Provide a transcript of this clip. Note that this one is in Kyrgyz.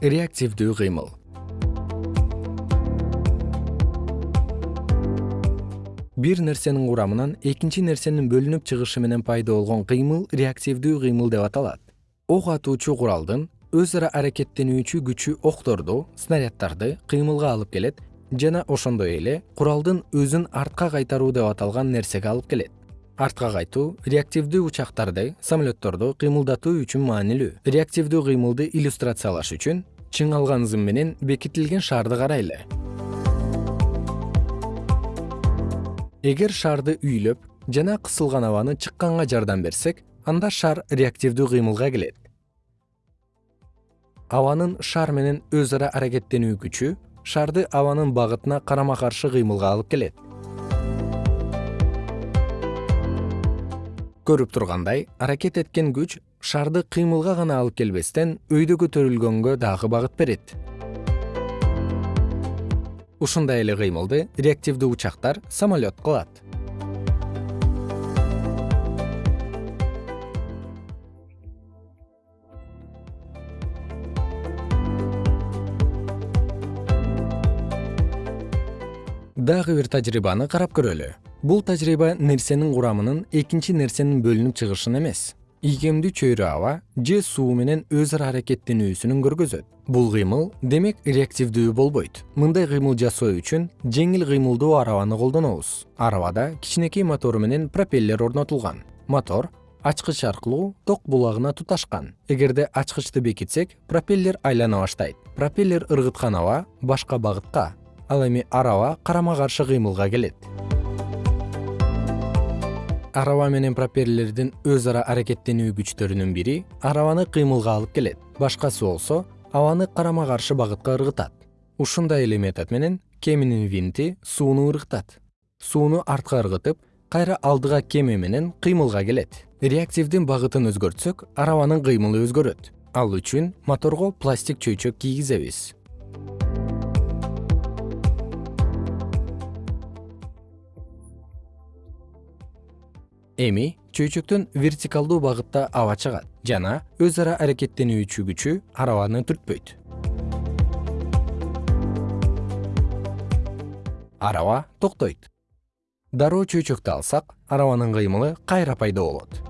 реактивдүү кыймыл. Бир нерсенин курамынан экинчи нерсенин бөлүнүп чыгышы менен пайда болгон кыймыл реактивдүү кыймыл деп аталат. Ок атуучу куралдын өз ара аракеттенүүчү күчү окторду снаряддарды кыймылга алып келет жана ошондой эле куралдын өзүн артка кайтаруу деп аталган нерсеге алып келет. Артка кайтуу реактивдүү учактарды самолетторду кыймылдатуу үчүн маанилүү. Реактивдүү кыймылды иллюстрациялаш үчүн чыңалган зым менен бекитилген шаарды карайлы. Эгер шаарды үйлөп жана кысылган абаны чыкканга жардам берсек анда шар реактивдүү кыймылга келет. Абанын шар менен өз ара аракеттенүү күчү шарды абанын багытына карама каршы кыймылга алып келет көрүп тургандай аракет эткен күч шарды кыймылга гана алып келбестен өйдө көтөрүлгөнгө дагы багыт берет. Ушундай эле кыймылды реактивдүү учактар самолет кылат. Дагы бир тажрыйбаны карап көрөлү бул тажрыйба нерсенин курамынын экинчи нерсенин бөлүнүп чыгышын эмес. Ийкемдүү чөйрө аба же суу менен өз ара аракеттенүүсүн көргөзөт. Бул кыймыл демек реактивдүү болбойт. Мындай кыймыл жасоо үчүн жеңил кыймылдуу арабаны колдонобуз. Арабада кичинекей мотору менен пропеллер орнотулган. Мотор ачкыч аркылуу ток булагына туташкан. Эгерде ачкычты бекитсек пропеллер айлана баштайт. Пропеллер ыргыткан аба башка багытка ал эми араба карама каршы кыймылга келет араба менен пропеллердин өз ара аракеттенүү күчтөрүнүн бири арабаны кыймылга алып келет. Башкасы болсо абаны карама каршы багытка ыргытат. Ушундай эле метод менен кеменин винти сууну ыргытат. Сууну артка ыргытып кайра алдыга кеме менен кыймылга келет. Реактивдин багытын өзгөртсөк арабанын кыймылы өзгөрөт. Ал үчүн моторго пластик чөйчөк кийгизебиз эми чөйчөктөн вертикалдуу багытта аба чыгат жана өз ара аракеттенүүчү күчү арабаны түртпөйт. Араба токтойт. Дароо чөйчөктү алсак арабанын кыймылы кайра пайда болот